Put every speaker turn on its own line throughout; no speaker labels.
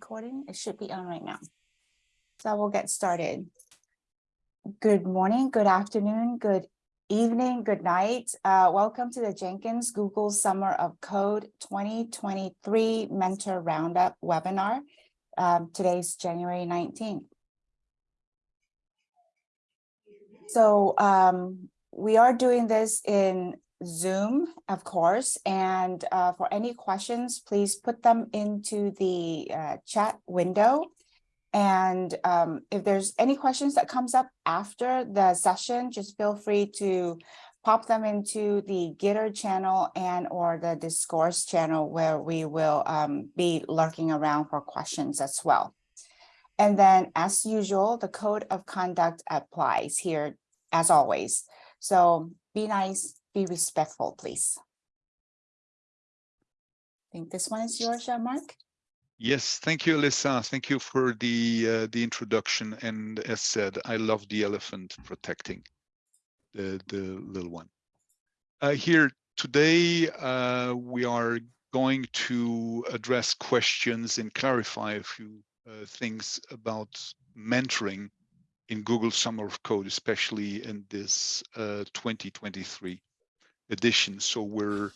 recording? It should be on right now. So we'll get started. Good morning, good afternoon, good evening, good night. Uh, welcome to the Jenkins Google Summer of Code 2023 Mentor Roundup webinar. Um, today's January 19th. So um, we are doing this in Zoom, of course, and uh, for any questions, please put them into the uh, chat window. And um, if there's any questions that comes up after the session, just feel free to pop them into the Gitter channel and or the Discourse channel where we will um, be lurking around for questions as well. And then as usual, the code of conduct applies here as always. So be nice, be respectful, please. I think this one is yours, Jean-Marc.
Yes, thank you, Alyssa. Thank you for the uh, the introduction. And as said, I love the elephant protecting the the little one. Uh, here today, uh, we are going to address questions and clarify a few uh, things about mentoring in Google Summer of Code, especially in this uh, 2023 edition. So we're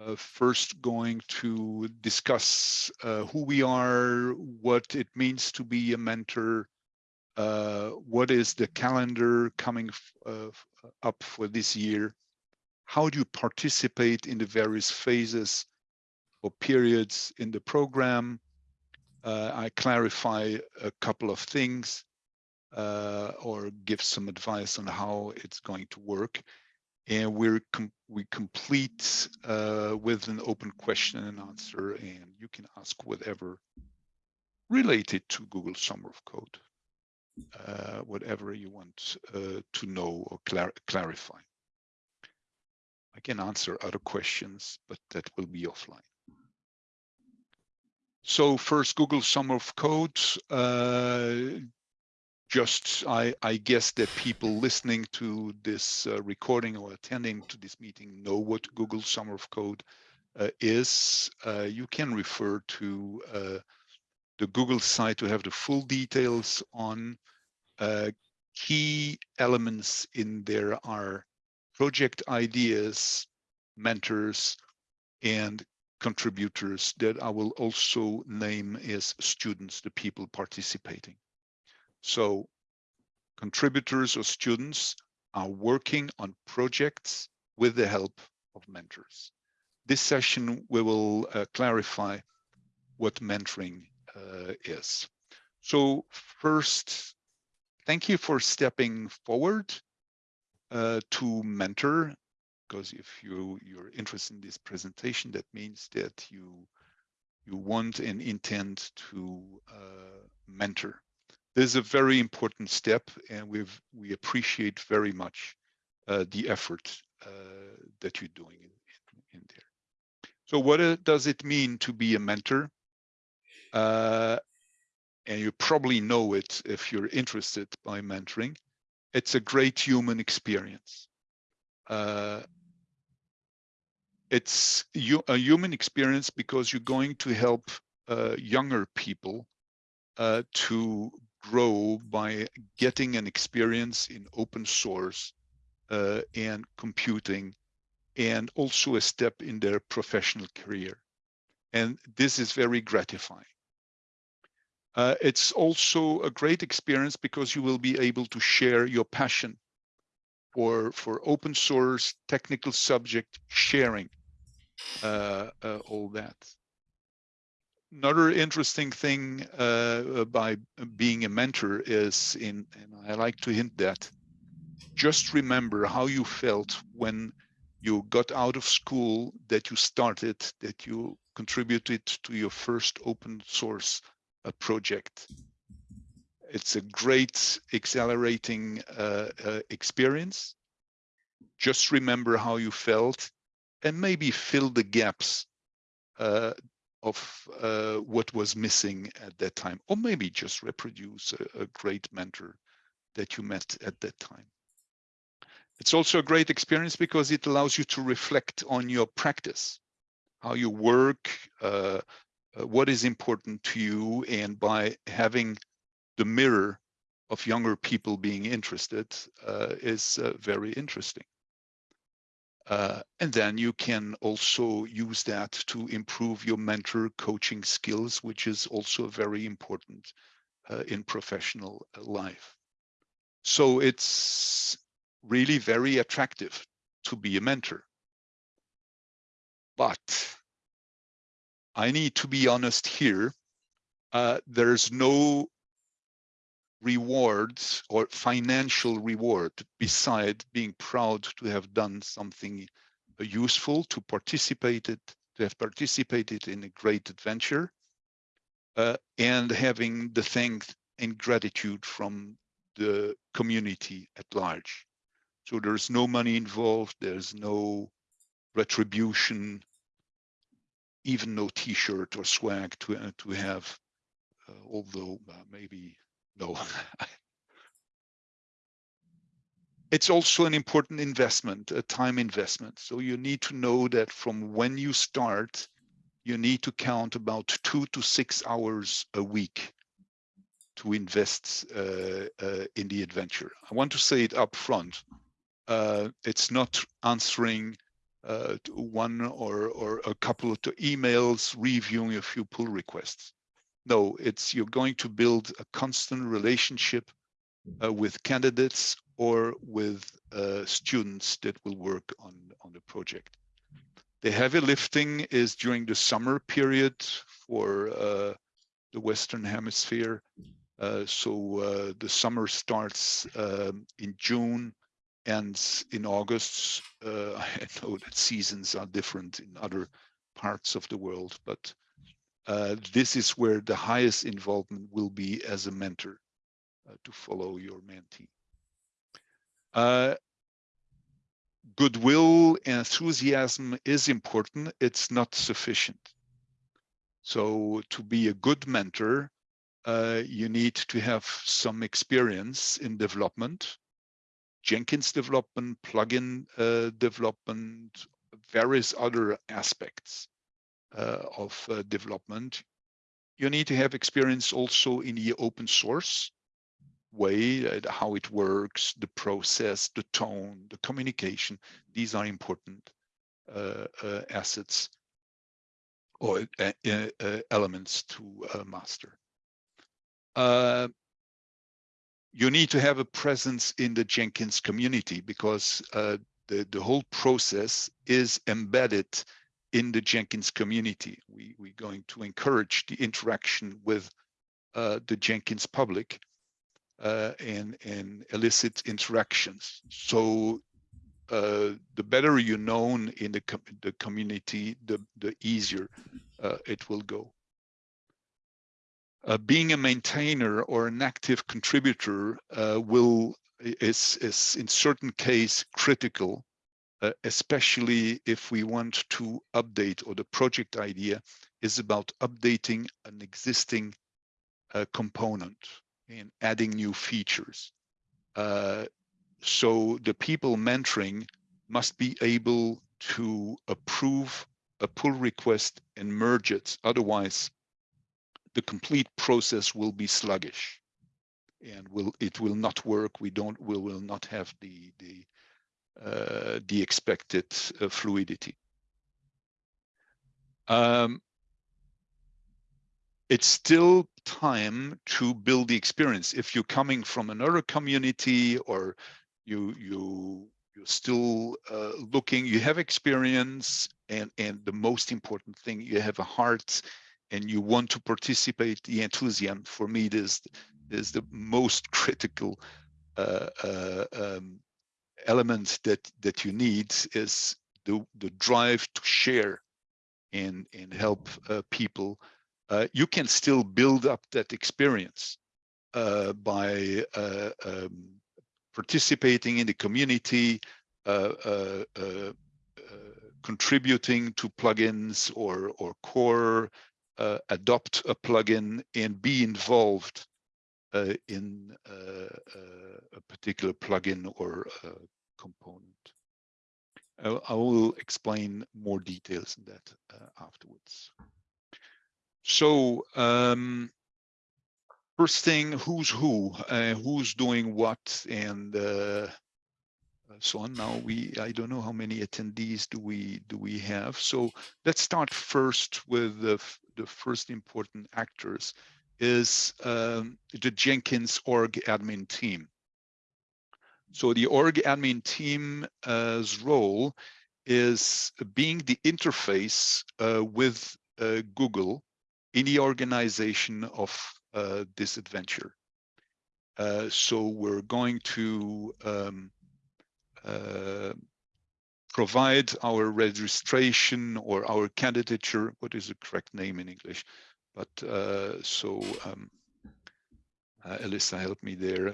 uh, first going to discuss uh, who we are, what it means to be a mentor, uh, what is the calendar coming uh, up for this year, how do you participate in the various phases or periods in the program. Uh, I clarify a couple of things uh, or give some advice on how it's going to work and we're com we complete uh, with an open question and answer, and you can ask whatever related to Google Summer of Code, uh, whatever you want uh, to know or clar clarify. I can answer other questions, but that will be offline. So first, Google Summer of Code. Just I, I, guess that people listening to this uh, recording or attending to this meeting know what Google Summer of Code uh, is. Uh, you can refer to uh, the Google site to have the full details on uh, key elements in there are project ideas, mentors, and contributors that I will also name as students, the people participating. So contributors or students are working on projects with the help of mentors. This session, we will uh, clarify what mentoring uh, is. So first, thank you for stepping forward uh, to mentor, because if you, you're interested in this presentation, that means that you, you want and intend to uh, mentor this is a very important step and we've we appreciate very much uh, the effort uh, that you're doing in, in, in, there. So what does it mean to be a mentor? Uh, and you probably know it if you're interested by mentoring. It's a great human experience. Uh, it's a human experience because you're going to help uh, younger people to grow by getting an experience in open source uh, and computing and also a step in their professional career. And this is very gratifying. Uh, it's also a great experience because you will be able to share your passion for, for open source technical subject sharing, uh, uh all that another interesting thing uh, by being a mentor is in, and I like to hint that, just remember how you felt when you got out of school, that you started, that you contributed to your first open source uh, project. It's a great accelerating uh, uh, experience. Just remember how you felt and maybe fill the gaps uh, of uh, what was missing at that time, or maybe just reproduce a, a great mentor that you met at that time. It's also a great experience because it allows you to reflect on your practice, how you work, uh, uh, what is important to you and by having the mirror of younger people being interested uh, is uh, very interesting. Uh, and then you can also use that to improve your mentor coaching skills, which is also very important uh, in professional uh, life. So it's really very attractive to be a mentor. But I need to be honest here. Uh, there's no rewards or financial reward beside being proud to have done something useful, to participate it, to have participated in a great adventure, uh, and having the thanks and gratitude from the community at large. So there's no money involved, there's no retribution, even no t-shirt or swag to, uh, to have, uh, although uh, maybe no. it's also an important investment, a time investment. So you need to know that from when you start, you need to count about two to six hours a week to invest uh, uh, in the adventure. I want to say it up front. Uh, it's not answering uh, one or, or a couple of emails, reviewing a few pull requests. No, it's you're going to build a constant relationship uh, with candidates or with uh, students that will work on, on the project. The heavy lifting is during the summer period for uh, the Western Hemisphere. Uh, so uh, the summer starts um, in June and in August. Uh, I know that seasons are different in other parts of the world, but uh, this is where the highest involvement will be as a mentor uh, to follow your mentee. Uh, goodwill and enthusiasm is important. It's not sufficient. So to be a good mentor, uh, you need to have some experience in development, Jenkins development, plugin uh, development, various other aspects. Uh, of uh, development. You need to have experience also in the open source way, uh, how it works, the process, the tone, the communication. These are important assets or elements to master. Uh, you need to have a presence in the Jenkins community because uh, the, the whole process is embedded in the Jenkins community. We, we're going to encourage the interaction with uh, the Jenkins public uh, and, and elicit interactions. So uh, the better you're known in the, com the community, the, the easier uh, it will go. Uh, being a maintainer or an active contributor uh, will is, is in certain case critical uh, especially if we want to update or the project idea is about updating an existing uh, component and adding new features. Uh, so the people mentoring must be able to approve a pull request and merge it. Otherwise, the complete process will be sluggish and will it will not work. We don't we will not have the the the expected uh, fluidity. Um, it's still time to build the experience. If you're coming from another community or you you you're still uh, looking, you have experience, and and the most important thing, you have a heart, and you want to participate. The enthusiasm for me is is the most critical uh, uh, um, element that that you need is the the drive to share and and help uh, people. Uh, you can still build up that experience uh, by uh, um, participating in the community uh, uh, contributing to plugins or or core adopt a plugin and be involved in a particular plugin or component. I, will explain more details in that afterwards. So um, first thing, who's who, uh, who's doing what, and uh, so on. Now we, I don't know how many attendees do we do we have. So let's start first with the the first important actors is um, the Jenkins org admin team. So the org admin team's role is being the interface uh, with uh, Google in the organization of uh, this adventure. So we're going to um, provide our registration or our candidature, what is the correct name in English? But uh, so um, uh, Alyssa, help me there.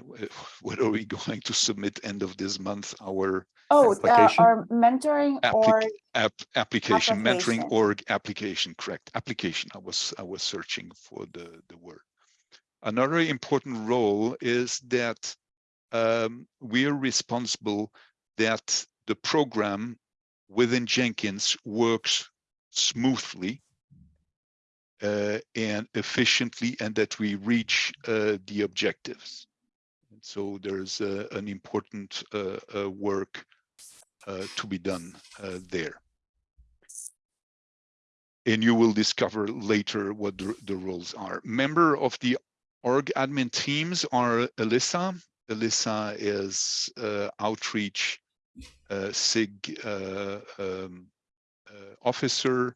What are we going to submit end of this month? Our
Oh, uh, our mentoring or,
applic app application, mentoring org application, correct. Application. I was I was searching for the, the word. Another important role is that um, we are responsible that the program within Jenkins works smoothly uh, and efficiently and that we reach uh, the objectives. And so there's uh, an important uh, uh, work uh, to be done there. And you will discover later what the, the roles are. Member of the org admin teams are Alyssa. Alyssa is outreach SIG um, officer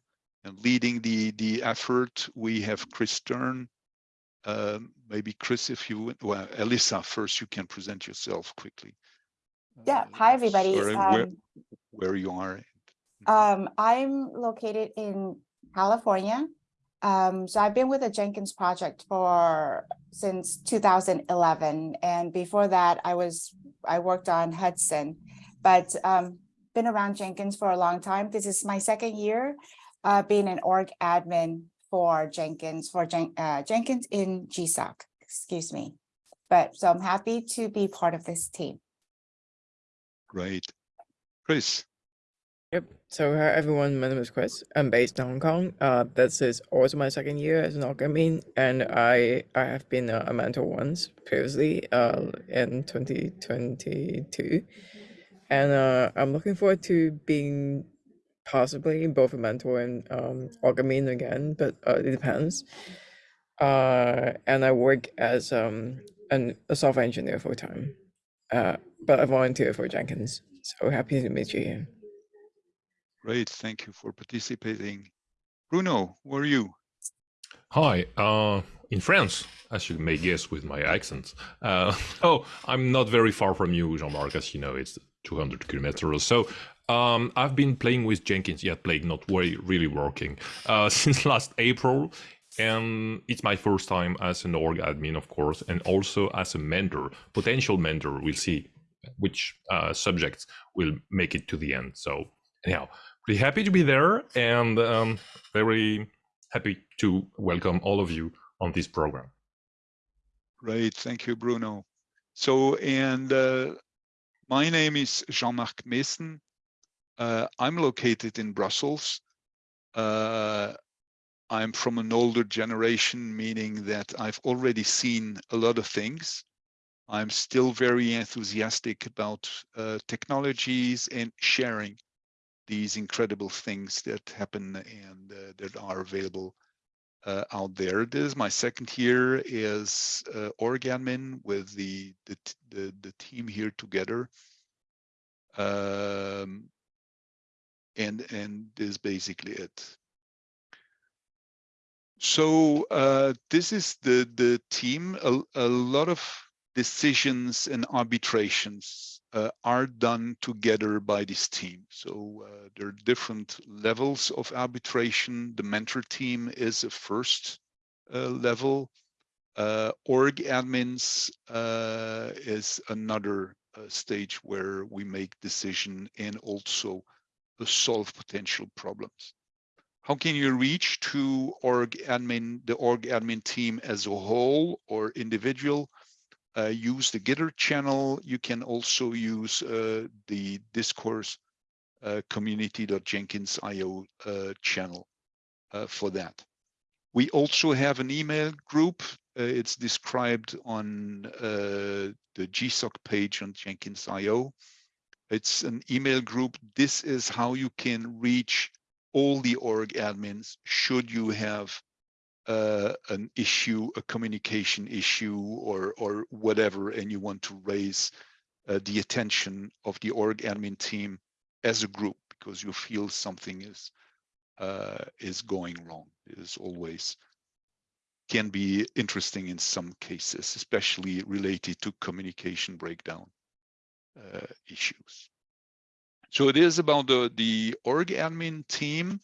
leading the the effort. We have Kris Stern. Um, maybe Kris, if you would- well, Alyssa, first you can present yourself quickly.
yeah,
Uh,
hi, everybody.
sorry, where,
Um,
where you are.
Um, I'm located in California. Um, so I've been with the Jenkins project for since 2011, and before that, I was I worked on Hudson, but um, been around Jenkins for a long time. This is my second year uh, being an org admin for Jenkins for Jen, uh, Jenkins in GSOC. Excuse me, but so I'm happy to be part of this team.
Great. Kris,
Yep. So hi everyone, my name is Kris. I'm based in Hong Kong. Uh, this is also my second year as an org admin, and I I have been a, a mentor once previously uh, in 2022, and uh, I'm looking forward to being possibly both a mentor and um, org again, but uh, it depends. Uh, and I work as um an, a software engineer full time, uh, but I volunteer for Jenkins. So happy to meet you here.
great. Thank you for participating. Bruno, where are you?
Hi, uh, in France, as you may guess with my accent. Uh, oh, I'm not very far from you, Jean-Marc, as you know, it's 200 kilometers. So um, I've been playing with Jenkins, yet playing, not really working, uh, since last April. And it's my first time as an org admin, of course, and also as a mentor, potential mentor. We'll see which uh, subjects will make it to the end. So anyhow, pretty happy to be there and um, very happy to welcome all of you on this program.
Great. Thank you, Bruno. So, and uh, my name is Jean-Marc Meessen. Uh, I'm located in Brussels. Uh, I'm from an older generation, meaning that I've already seen a lot of things. I'm still very enthusiastic about uh, technologies and sharing these incredible things that happen and uh, that are available uh, out there. This is my second year as uh, org admin with the, the the the team here together. Um, and and this is basically it. So uh, this is the the team. A, a lot of decisions and arbitrations uh, are done together by this team. So uh, there are different levels of arbitration. The mentor team is a first uh, level. Uh, org admins uh, is another stage where we make decision and also uh, solve potential problems. How can you reach to org admin, the org admin team as a whole or individual? uh, use the Gitter channel. You can also use uh, the discourse uh, community.jenkins.io uh, channel uh, for that. We also have an email group. Uh, it's described on uh, the GSOC page on Jenkins.io. It's an email group. This is how you can reach all the org admins should you have uh, an issue, a communication issue, or or whatever, and you want to raise uh, the attention of the org admin team as a group because you feel something is uh, is going wrong. It is always can be interesting in some cases, especially related to communication breakdown issues. So it is about the the org admin team.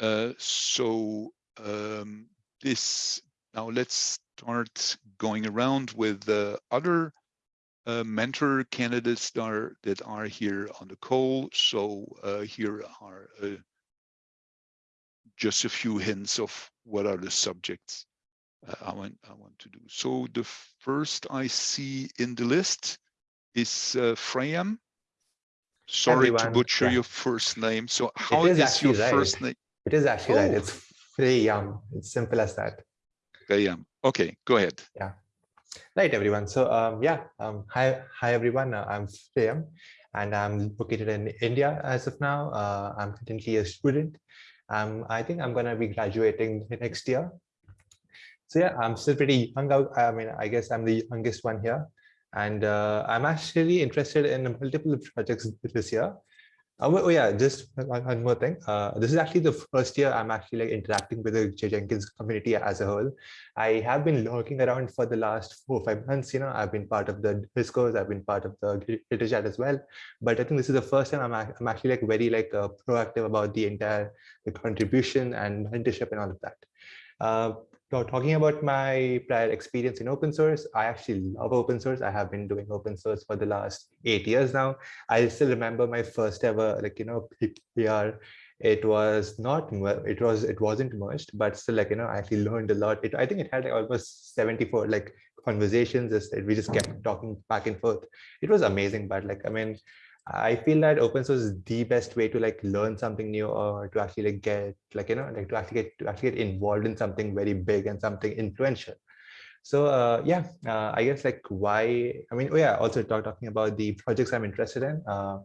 Uh, so um, this now let's start going around with the other uh, mentor candidates that are, that are here on the call. So uh, here are uh, just a few hints of what are the subjects uh, I want I want to do. So the first I see in the list is uh, Freyam. Sorry to butcher
yeah.
your first name. So how
is
is, your
right.
first name?
It is actually right.
Oh.
It's pretty yum. It's simple as that.
Freyam. Okay, go ahead. Yeah.
Right, everyone. So um, yeah, um, hi, hi everyone. Uh, I'm Priyam, and I'm located in India as of now. Uh, I'm currently a student. Um, I think I'm gonna be graduating next year. So yeah, I'm still pretty young. I mean, I guess I'm the youngest one here, and uh, I'm actually interested in multiple projects this year. Oh, oh yeah, just one, more thing. Uh, this is actually the first year I'm actually like interacting with the Jenkins community as a whole. I have been lurking around for the last four five months. You know, I've been part of the discourse, I've been part of the Gitter chat as well. But I think this is the first time I'm, I'm actually like very like uh, proactive about the entire the contribution and mentorship and all of that. Uh, talking about my prior experience in open source, I actually love open source. I have been doing open source for the last eight years now. I still remember my first ever like you know PR it was not it was it wasn't merged but still like you know i actually learned a lot it i think it had like almost 74 like conversations we just kept talking back and forth it was amazing but like i mean i feel that open source is the best way to like learn something new or to actually like get like you know like to actually get to actually get involved in something very big and something influential so uh, yeah uh, i guess like why i mean oh yeah also talk, talking about the projects i'm interested in uh,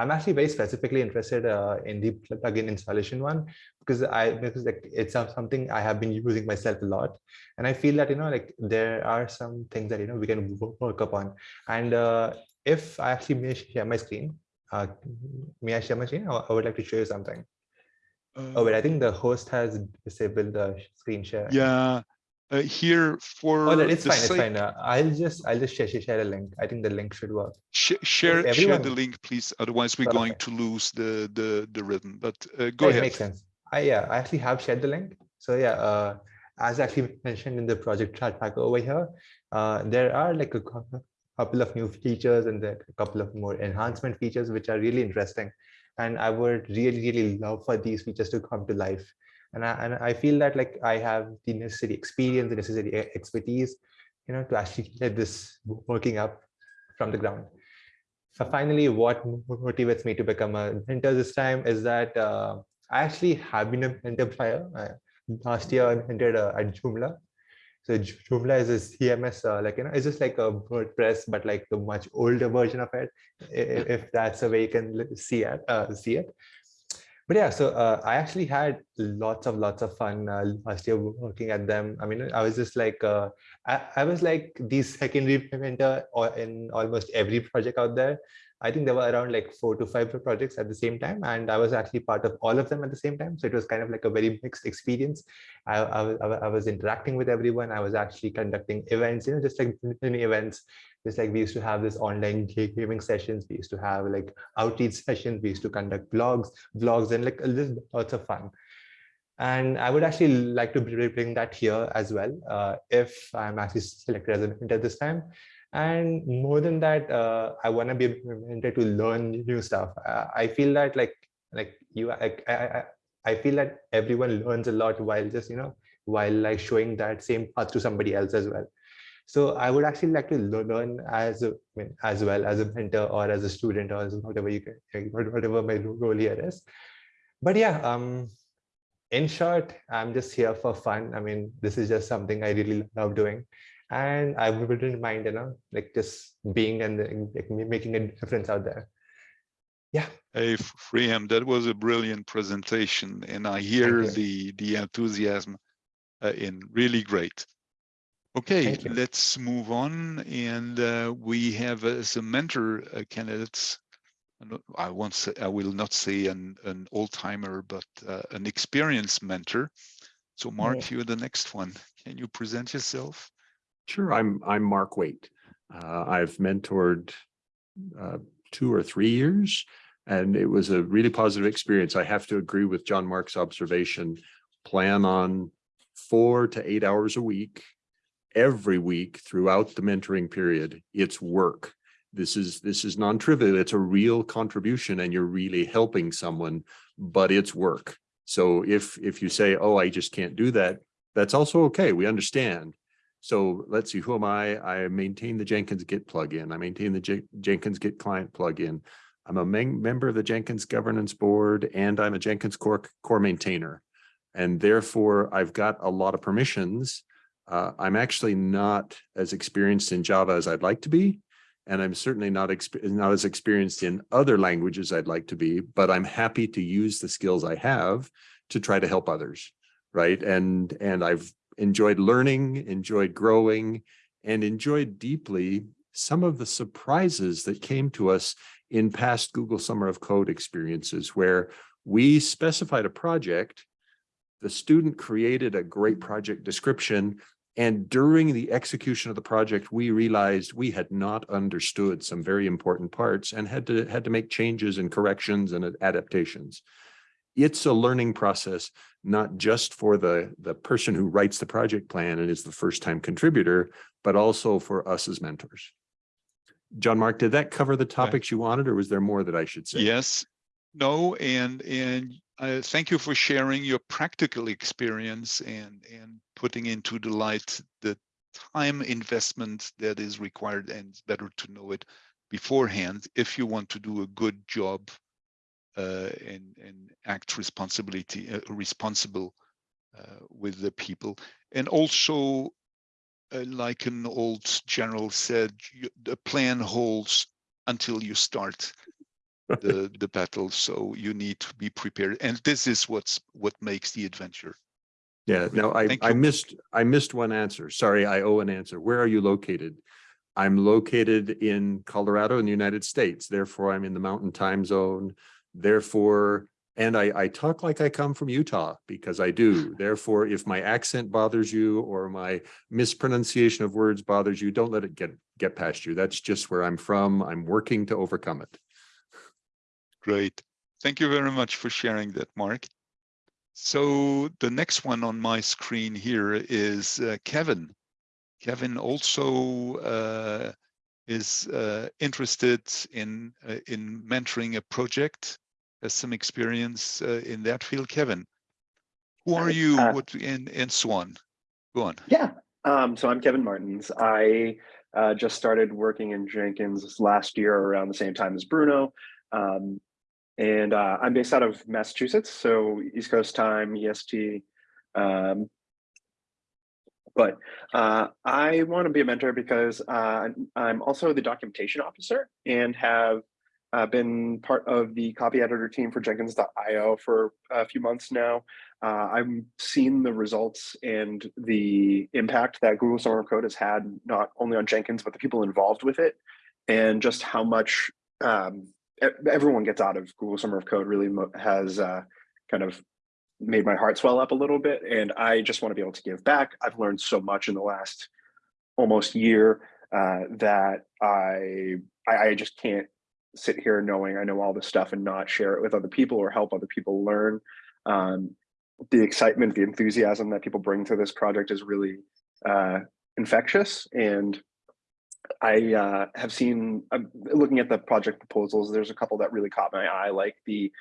I'm actually very specifically interested uh, in the plugin installation one because I because like it's something I have been using myself a lot, and I feel that you know like there are some things that you know we can wo- work upon. And uh, if I actually may share my screen, uh, may I share my screen? I would like to show you something. Oh wait, I think the host has disabled the screen share.
Yeah, uh, here for
Oh, no, it's fine. It's fine. Uh, I'll just I'll just share, share a link. I think the link should work.
sh- share share the link, please. Otherwise, we're going to lose the the the rhythm. But uh, go
Right,
ahead.
Makes sense. I yeah, I actually have shared the link. So yeah, uh, as actually mentioned in the project chat tracker over here, uh, there are like a couple of new features and a couple of more enhancement features which are really interesting. And I would really, really love for these features to come to life. And I, and I feel that like I have the necessary experience, the necessary expertise, you know, to actually get this working up from the ground. So finally, what motivates me to become a mentor this time is that uh, I actually have been a mentor prior. Uh, last year, I mentored uh, at Joomla. So Joomla is a CMS, uh, like you know, it's just like a WordPress, but like the much older version of it, if that's the way you can see it. Uh, see it. But yeah, so uh, I actually had lots of lots of fun uh, last year working at them. I mean, I was just like uh, I, I was like the secondary mentor in almost every project out there. I think there were around like four to five projects at the same time, and I was actually part of all of them at the same time. So it was kind of like a very mixed experience. I, I, was, I was interacting with everyone. I was actually conducting events, you know, just like mini events. Just like we used to have this online gaming sessions, we used to have like outreach sessions, we used to conduct blogs, vlogs, and like little lots of fun. And I would actually like to bring that here as well, uh, if I'm actually selected as a mentor this time. And more than that, uh, I want to be mentor to learn new stuff. Uh, I feel that like like you, I, I, I feel that everyone learns a lot while just you know while like showing that same path to somebody else as well. So I would actually like to learn as a, as well as a mentor or as a student or as whatever you can, whatever my role here is. But yeah, um, in short, I'm just here for fun. I mean, this is just something I really love doing. And I wouldn't mind, you know, like just being and like, making a difference out there. Yeah.
Hey, Freeham, that was a brilliant presentation and I hear the, the enthusiasm uh, in really great. Okay, let's move on. And uh, we have as a mentor uh, candidates, I won't say, I will not say an, an old timer, but uh, an experienced mentor. So Mark, you're the next one. Can you present yourself?
Sure, I'm, I'm Mark Waite. Uh, I've mentored uh, two or three years, and it was a really positive experience. I have to agree with John Mark's observation. Plan on four to eight hours a week, every week throughout the mentoring period. It's work. This is, this is non-trivial. It's a real contribution and you're really helping someone, but it's work. So if, if you say, oh, I just can't do that, that's also okay. We understand. So let's see, who am I? I maintain the Jenkins Git plugin. I maintain the Jen- Jenkins Git client plugin. I'm a member of the Jenkins governance board and I'm a Jenkins core, core maintainer. And therefore I've got a lot of permissions. Uh, I'm actually not as experienced in Java as I'd like to be. And I'm certainly not, not as experienced in other languages I'd like to be, but I'm happy to use the skills I have to try to help others, right? And, and I've enjoyed learning, enjoyed growing, and enjoyed deeply some of the surprises that came to us in past Google Summer of Code experiences where we specified a project, the student created a great project description, and during the execution of the project, we realized we had not understood some very important parts and had to had to make changes and corrections and adaptations. It's a learning process, not just for the, the person who writes the project plan and is the first time contributor, but also for us as mentors. John Mark, did that cover the topics you wanted or was there more that I should say?
Yes, no, and, and uh, thank you for sharing your practical experience and, and putting into the light the time investment that is required and it's better to know it beforehand if you want to do a good job and, and act responsibility, uh, responsible uh, with the people. And also, uh, like an old general said, you, the plan holds until you start the the battle so you need to be prepared and this is what's what makes the adventure
Yeah, no, I,
Thank
I
you.
missed, I missed one answer. Sorry, I owe an answer. Where are you located? I'm located in Colorado in the United States. Therefore, I'm in the mountain time zone. Therefore, and I, I talk like I come from Utah because I do. Therefore, if my accent bothers you or my mispronunciation of words bothers you, don't let it get, get past you. That's just where I'm from. I'm working to overcome it.
great thank you very much for sharing that mark so the next one on my screen here is uh, kevin kevin also uh, is uh, interested in uh, in mentoring a project has some experience uh, in that field kevin who are you
Uh,
what and and so on go on
Yeah. Um, so I'm Kevin Martens. I uh, just started working in Jenkins last year around the same time as Bruno. Um, and uh, I'm based out of Massachusetts, so East Coast time, EST. Um, but uh, I want to be a mentor because uh, I'm also the documentation officer and have uh, been part of the copy editor team for Jenkins.io for a few months now. Uh, I've seen the results and the impact that Google Summer of Code has had not only on Jenkins, but the people involved with it, and just how much um, everyone gets out of Google Summer of Code really has uh, kind of made my heart swell up a little bit. And I just want to be able to give back. I've learned so much in the last almost year uh, that I, I I just can't sit here knowing I know all this stuff and not share it with other people or help other people learn. Um, the excitement, the enthusiasm that people bring to this project is really uh, infectious. And I uh, have seen, I'm looking at the project proposals, there's a couple that really caught my eye, like the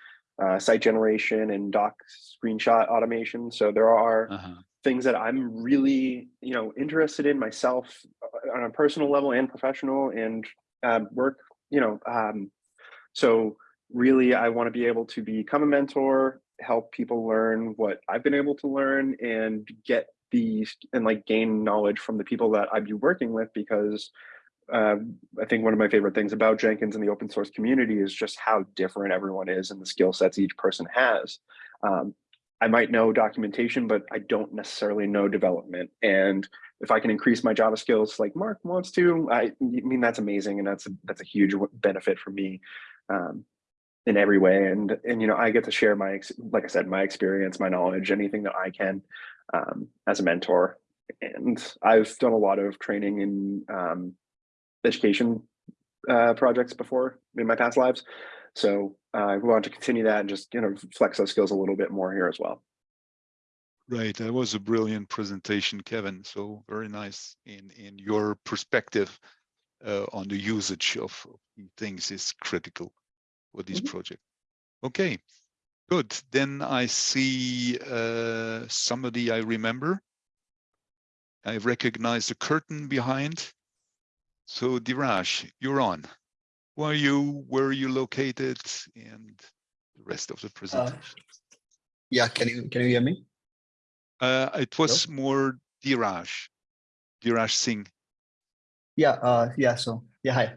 uh, site generation and doc screenshot automation. So there are
uh-huh.
things that I'm really, you know, interested in myself uh, on a personal level and professional and uh, work, you know, um, so really I want to be able to become a mentor help people learn what I've been able to learn and get these and like gain knowledge from the people that I'd be working with because um, I think one of my favorite things about Jenkins and the open source community is just how different everyone is and the skill sets each person has. Um, I might know documentation, but I don't necessarily know development. And if I can increase my Java skills like Mark wants to, I, I mean, that's amazing. And that's a, that's a huge benefit for me um, in every way. And, and, you know, I get to share my, like I said, my experience, my knowledge, anything that I can um, as a mentor. And I've done a lot of training in um, education uh, projects before in my past lives. So uh, I want to continue that and just, you know, flex those skills a little bit more here as well.
Right, that was a brilliant presentation, Kevin. So very nice in in your perspective uh, on the usage of of things is critical for this project. Okay, good. Then I see uh, somebody I remember. I recognize the curtain behind. So Dheeraj, you're on. Who are you? Where are you located? And the rest of the presentation.
Yeah, can you can you hear me?
Uh, it was more Dheeraj, Dheeraj Singh.
Yeah, uh, yeah. So yeah, hi.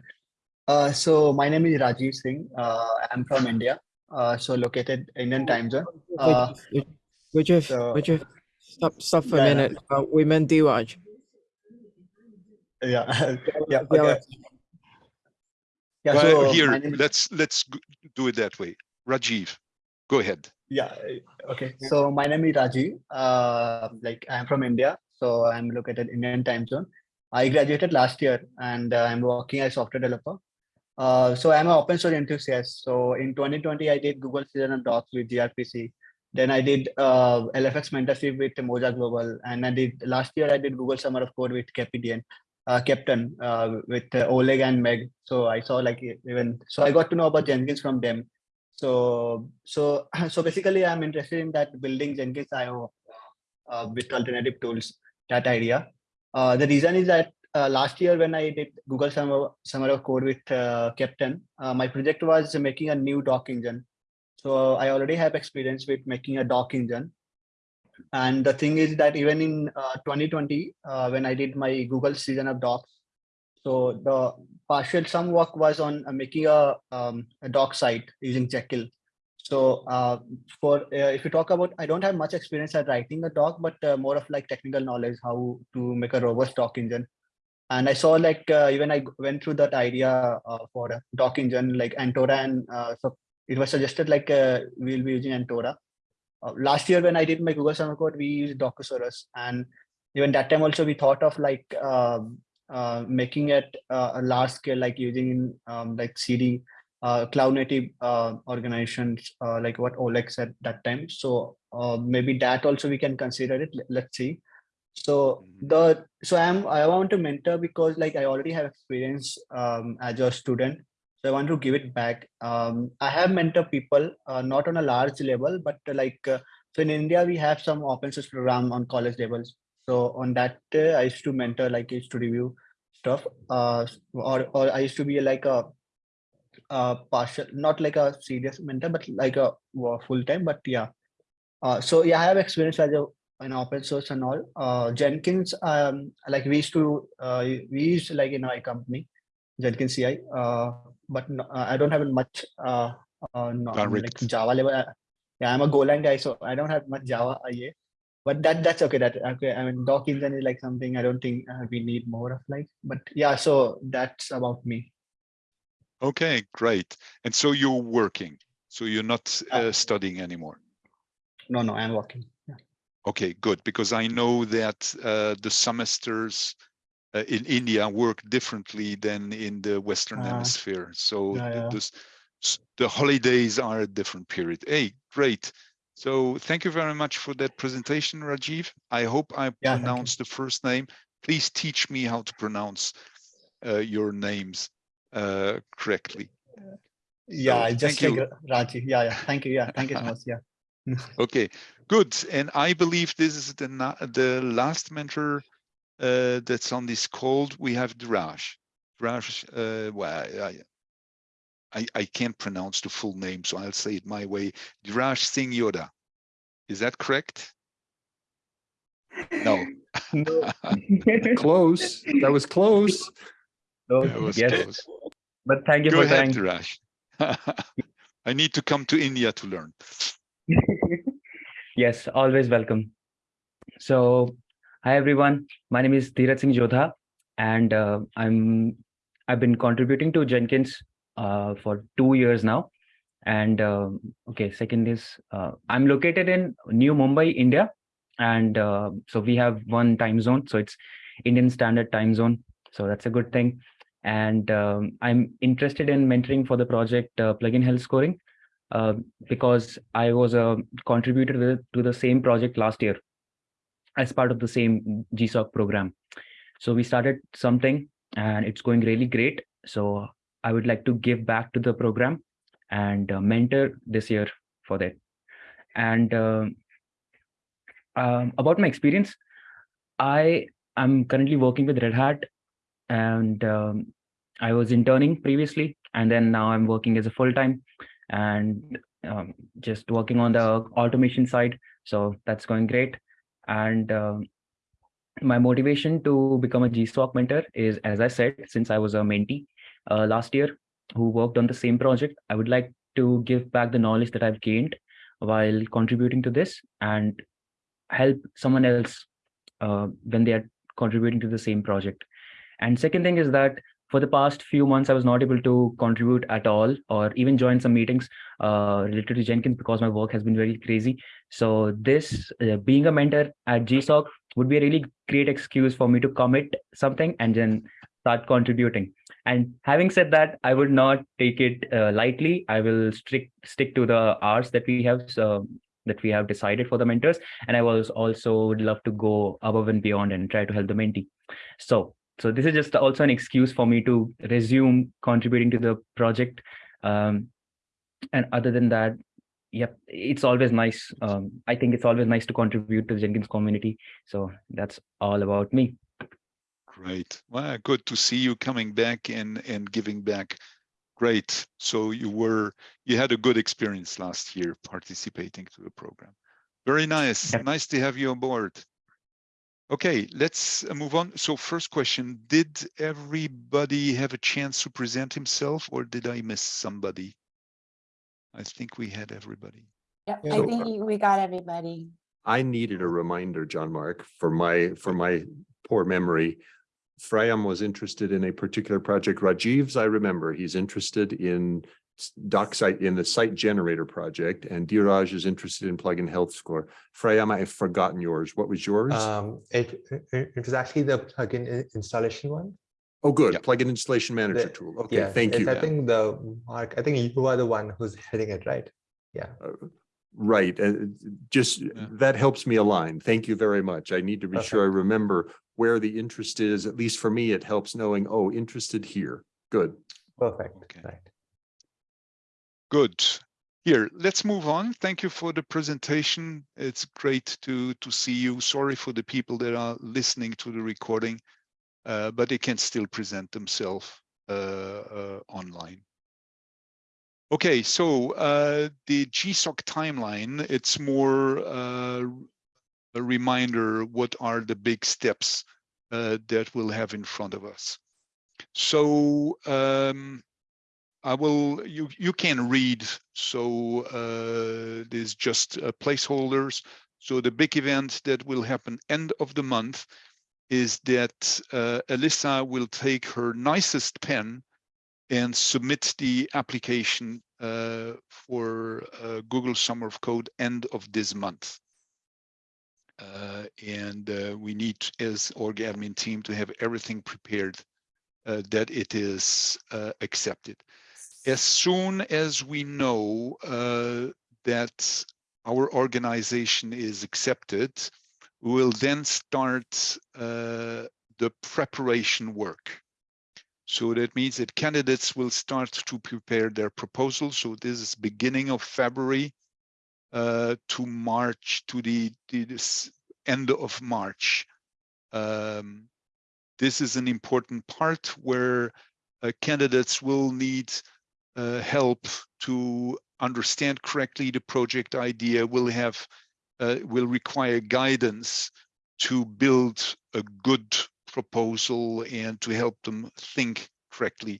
Uh, so my name is Rajiv Singh. Uh, I'm from India. Uh, so located Indian time zone. Uh,
Which if,
so-
which if, stop, stop for a
Yeah, yeah.
minute. Uh, we meant Dheeraj.
Yeah, yeah.
Yeah,
Okay. Yeah.
Well,
So
here,
my name is-
let's let's do it that way. Rajiv, go ahead.
Yeah. uh, Okay. So my name is Rajiv. Uh, like I'm from India. So I'm located in Indian time zone. I graduated last year and uh, I'm working as a software developer. Uh, so I'm an open source enthusiast. So in 2020, I did Google Season of Docs with gRPC. Then I did uh, LFX mentorship with Moja Global, and I did last year I did Google Summer of Code with Keptn, uh, Keptn uh, with uh, Oleg and Meg. So I saw like even so I got to know about Jenkins from them. So so so basically I'm interested in that building Jenkins IO uh, with alternative tools. That idea. Uh, the reason is that uh, last year when I did Google Summer Summer of Code with uh, Keptn, my project was making a new doc engine. So I already have experience with making a doc engine. And the thing is that even in uh, 2020, uh, when I did my Google season of docs, so the partial sum work was on uh, making a, um, a doc site using Jekyll. So uh, for uh, if you talk about, I don't have much experience at writing a doc, but uh, more of like technical knowledge, how to make a robust doc engine. And I saw like even I went through that idea for a doc engine like Antora and so it was suggested like we'll be using Antora. Uh, last year when I did my Google Summer Code, we used Docusaurus, and even that time also we thought of like um, uh, making it uh, a large scale, like using um, like CD, uh, cloud native uh, organizations, uh, like what Oleg said that time. So uh, maybe that also we can consider it. Let- Let's see. So
Mhm.
the so I'm I want to mentor because like I already have experience um, as a student so I want to give it back. Um, I have mentor people, uh, not on a large level, but uh, like uh, so in India we have some open source program on college levels. So on that uh, I used to mentor, like I used to review stuff, uh, or or I used to be like a, a partial, not like a serious mentor, but like a full time. But yeah, uh, so yeah, I have experience as a an open source and all. Uh, Jenkins, um, like we used to, uh, we used like in my company, Jenkins CI. Uh, but no, uh, I don't have much uh, uh no, like Java level. uh, Yeah, I'm a Golang guy, so I don't have much Java IA. But that that's okay. That okay. I mean, doc engine is like something I don't think uh, we need more of like. But yeah, so that's about me.
Okay, great. And so you're working. So you're not
Uh,
uh, studying anymore.
No, no, I'm working. Yeah.
Okay, good, because I know that uh, the semesters uh, in India work differently than in the Western
Ah,
Hemisphere. So
yeah,
the,
yeah.
the s- the holidays are a different period. Hey, great. So thank you very much for that presentation, Rajiv. I hope I
Yeah,
pronounced the first name. Please teach me how to pronounce uh, your names uh, correctly.
Yeah,
So,
I just
thank you.
Raji. Yeah, yeah. Thank you. Yeah, thank you so much. Yeah.
Okay, good. And I believe this is the the last mentor uh, that's on this call. We have Dheeraj. Dheeraj, uh, well, I, I, I can't pronounce the full name, so I'll say it my way. Dheeraj Singh Yoda. Is that correct? No.
No.
Close. That was close.
No,
That was
yes,
close.
but thank you
Go
for
ahead,
trying.
Dheeraj. I need to come to India to learn.
Yes, always welcome. So, hi everyone. My name is Dheeraj Singh Jodha, and uh, I'm I've been contributing to Jenkins uh, for two years now. And um okay, second is uh, I'm located in New Mumbai, India, and uh, so we have one time zone. So it's Indian Standard Time Zone. So that's a good thing. And um, I'm interested in mentoring for the project uh, Plugin Health Scoring uh, because I was a contributor to the same project last year as part of the same GSOC program. So we started something and it's going really great. So I would like to give back to the program and uh, mentor this year for that. And um, um, about my experience, I am currently working with Red Hat and um, I was interning previously, and then now I'm working as a full-time and um, just working on the automation side. So that's going great. And um, my motivation to become a GSOC mentor is, as I said, since I was a mentee uh, last year who worked on the same project, I would like to give back the knowledge that I've gained while contributing to this and help someone else uh, when they are contributing to the same project. And second thing is that for the past few months, I was not able to contribute at all or even join some meetings uh, related to Jenkins because my work has been very crazy. So this uh, being a mentor at GSOC would be a really great excuse for me to commit something and then start contributing. And having said that, I would not take it uh, lightly. I will strict stick to the hours that we have so that we have decided for the mentors. And I was also would love to go above and beyond and try to help the mentee. So so this is just also an excuse for me to resume contributing to the project. Um, and other than that, yep, it's always nice. Um, I think it's always nice to contribute to the Jenkins community. So that's all about me.
Great. Well, good to see you coming back and, and giving back. Great. So you were, you had a good experience last year participating to the program. Very nice.
Yep.
Nice to have you on board. Okay, let's uh, move on. So first question, did everybody have a chance to present himself or did I miss somebody? I think we had everybody.
Yeah,
Yeah.
I
So,
think
uh,
we got everybody.
I needed a reminder, Jean-Marc, for my, for my poor memory. Freyam was interested in a particular project. Rajiv's, I remember, he's interested in s- doc site, in the site generator project, and Dheeraj is interested in plugin health score. Freya, I've forgotten yours. What was yours?
Um, it, it, it was actually the plugin i- installation one.
Oh, good,
yeah.
plugin installation manager
The-
tool. Okay,
Yeah,
thank
it's-
you.
I think the, Mark, I think you are the one who's heading it, right? Yeah.
Right, uh, just,
Yeah.
that helps me align. Thank you very much. I need to be sure I remember where the interest is. At least for me, it helps knowing, oh, interested here. Good.
Perfect,
Okay.
right.
Good. Here, let's move on. Thank you for the presentation. It's great to, to see you. Sorry for the people that are listening to the recording, uh, but they can still present themselves uh, uh, online. Okay, so uh, the GSOC timeline, it's more uh, a reminder what are the big steps uh, that we'll have in front of us. So um, I will, you, you can read, so uh, there's just uh, placeholders. So the big event that will happen end of the month is that uh, Alyssa will take her nicest pen and submit the application uh, for uh, Google Summer of Code end of this month. Uh, and uh, we need, as org admin team, to have everything prepared uh, that it is uh, accepted. As soon as we know uh, that our organization is accepted, we will then start uh, the preparation work. So that means that candidates will start to prepare their proposals. So this is beginning of February uh, to March to the, the end of March. Um, this is an important part where uh, candidates will need uh, help to understand correctly the project idea, will have uh, will require guidance to build a good proposal and to help them think correctly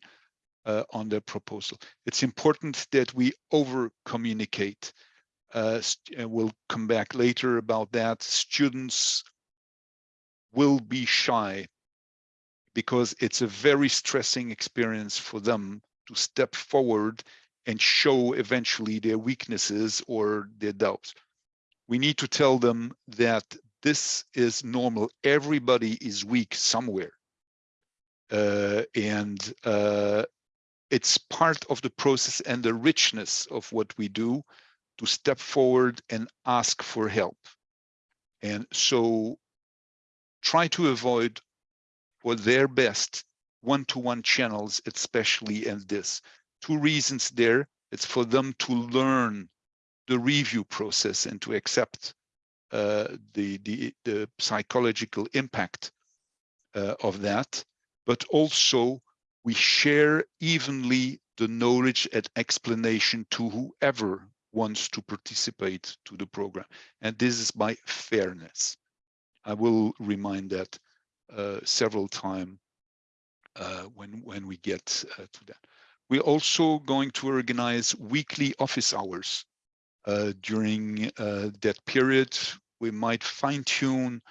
uh, on their proposal. It's important that we over communicate. Uh, we'll come back later about that. Students will be shy because it's a very stressing experience for them to step forward and show eventually their weaknesses or their doubts. We need to tell them that this is normal. Everybody is weak somewhere. Uh, and uh, it's part of the process and the richness of what we do to step forward and ask for help. And so try to avoid for their best one-to-one -one channels, especially in this. Two reasons there, it's for them to learn the review process and to accept uh, the, the, the psychological impact uh, of that, but also we share evenly the knowledge and explanation to whoever wants to participate to the program. And this is by fairness. I will remind that uh, several times when, when we get uh, to that. We're also going to organize weekly office hours uh, during uh, that period. We might fine tune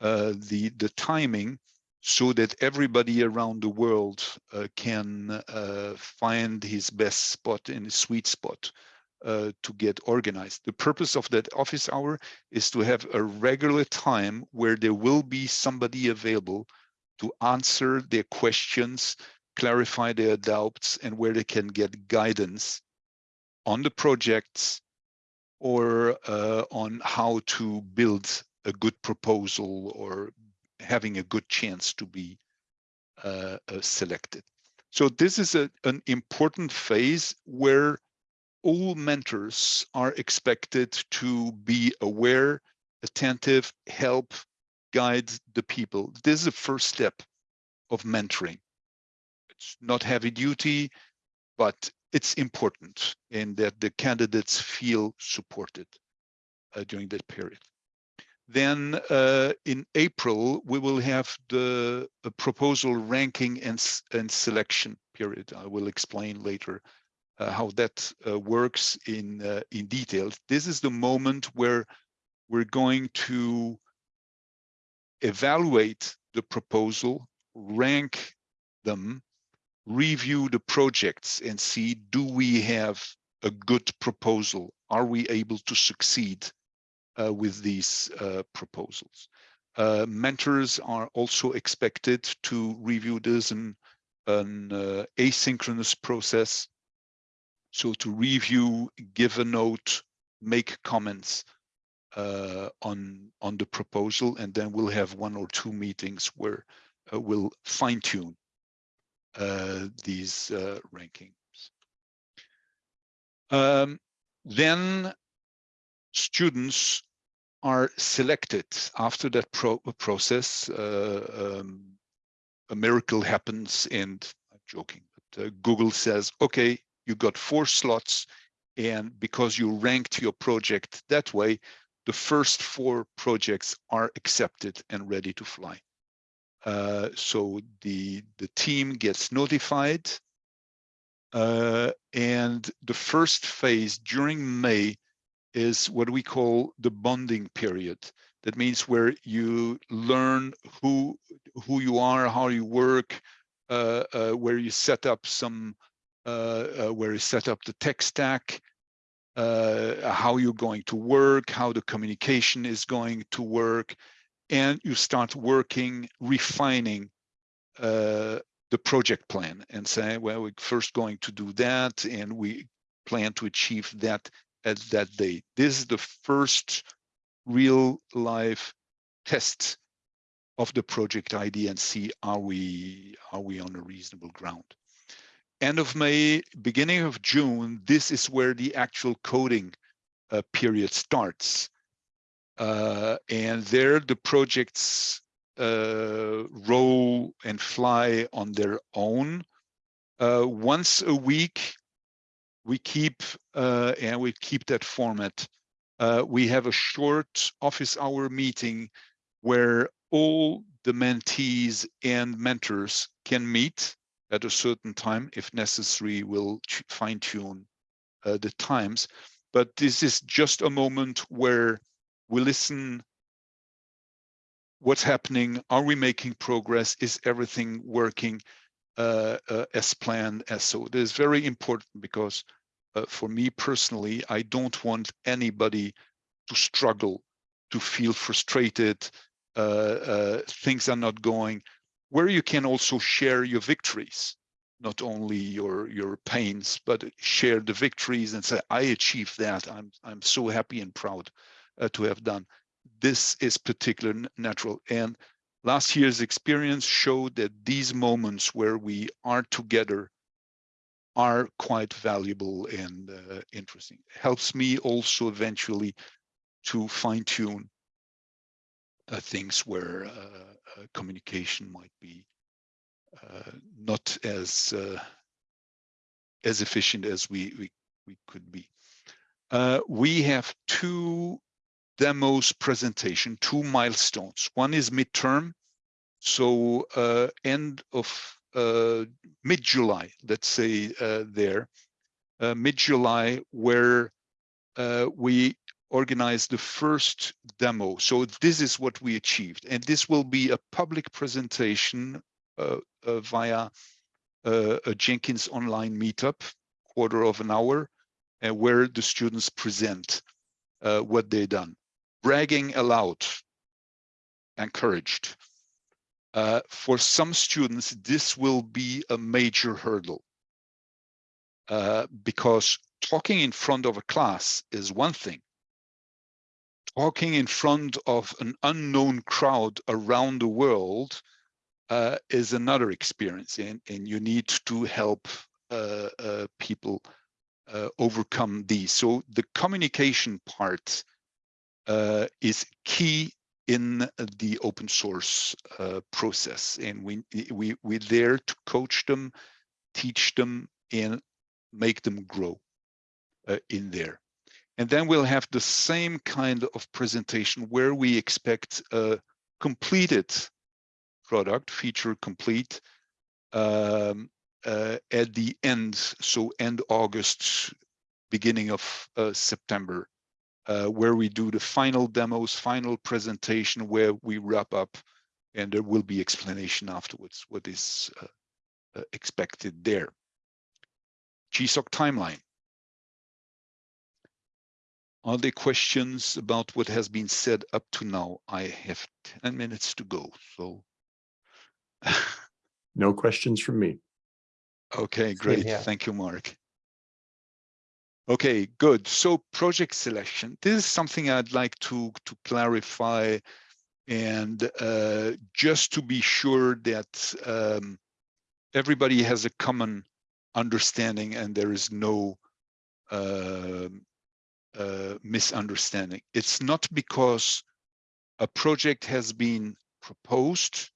uh, the, the timing so that everybody around the world can find his best spot in his sweet spot uh, to get organized. The purpose of that office hour is to have a regular time where there will be somebody available to answer their questions, clarify their doubts, and where they can get guidance on the projects or uh, on how to build a good proposal or having a good chance to be uh, uh, selected. So this is a, an important phase where all mentors are expected to be aware, attentive, help, guide the people. This is the first step of mentoring. It's not heavy duty, but it's important in that the candidates feel supported uh, during that period. Then uh, in April, we will have the proposal ranking and, and selection period. I will explain later uh, how that uh, works in uh, in detail. This is the moment where we're going to evaluate the proposal, rank them, review the projects and see, do we have a good proposal? Are we able to succeed uh, with these uh, proposals? Uh, mentors are also expected to review this in an asynchronous process so to review, give a note, make comments uh, on on the proposal, and then we'll have one or two meetings where uh, we'll fine tune uh, these uh, rankings. Um, then students are selected after that pro process. Uh, um, a miracle happens, and I'm joking, but Google says, "Okay, you got four slots and because you ranked your project that way, the first four projects are accepted and ready to fly. Uh, so the, the team gets notified uh, and the first phase during May is what we call the bonding period. That means where you learn who who you are, how you work, uh, uh where you set up some uh, uh, where you set up the tech stack, uh, how you're going to work, how the communication is going to work, and you start working, refining uh, the project plan and say, well, we're first going to do that, and we plan to achieve that at that date. This is the first real life test of the project idea and see are we are we on a reasonable ground end of May, beginning of June, this is where the actual coding uh, period starts. Uh, and there the projects uh, roll and fly on their own. Uh, once a week, we keep uh, and we keep that format. Uh, we have a short office hour meeting where all the mentees and mentors can meet at a certain time. If necessary, we'll fine tune uh, the times. But this is just a moment where we listen what's happening are we making progress is everything working uh, uh, as planned as so it is very important because uh, for me personally i don't want anybody to struggle to feel frustrated uh, uh, things are not going where you can also share your victories not only your your pains but share the victories and say i achieved that i'm i'm so happy and proud uh, to have done this is particularly natural. And last year's experience showed that these moments where we are together are quite valuable and uh, interesting. Helps me also eventually to fine tune uh, things where uh communication might be uh, not as uh, as efficient as we we, we could be. we have two demos presentation, two milestones. One is midterm, so uh, end of uh, mid-July, let's say uh, there, uh, mid-July, where uh, we organized the first demo. So this is what we achieved. And this will be a public presentation uh, via a Jenkins online meetup, quarter of an hour, and where the students present what they've done bragging aloud, encouraged. Uh, for some students, this will be a major hurdle uh, because talking in front of a class is one thing. Talking in front of an unknown crowd around the world uh, is another experience, and, and you need to help uh, uh, people uh, overcome these. So the communication part uh, is key in the open source uh, process. And we, we, we're there to coach them, teach them, and make them grow in there. And then we'll have the same kind of presentation where we expect a completed product, feature complete, um, uh, at the end, so end August, beginning of uh, September uh, where we do the final demos, final presentation, where we wrap up, and there will be explanation afterwards what is uh, uh, expected there. GSOC timeline. Are there questions about what has been said up to now? I have 10 minutes to go, so.
no questions from me.
Okay, great. Thank you, Mark. Okay, good. So project selection. This is something I'd like to, to clarify and uh, just to be sure that um, everybody has a common understanding and there is no uh, uh, misunderstanding. It's not because a project has been proposed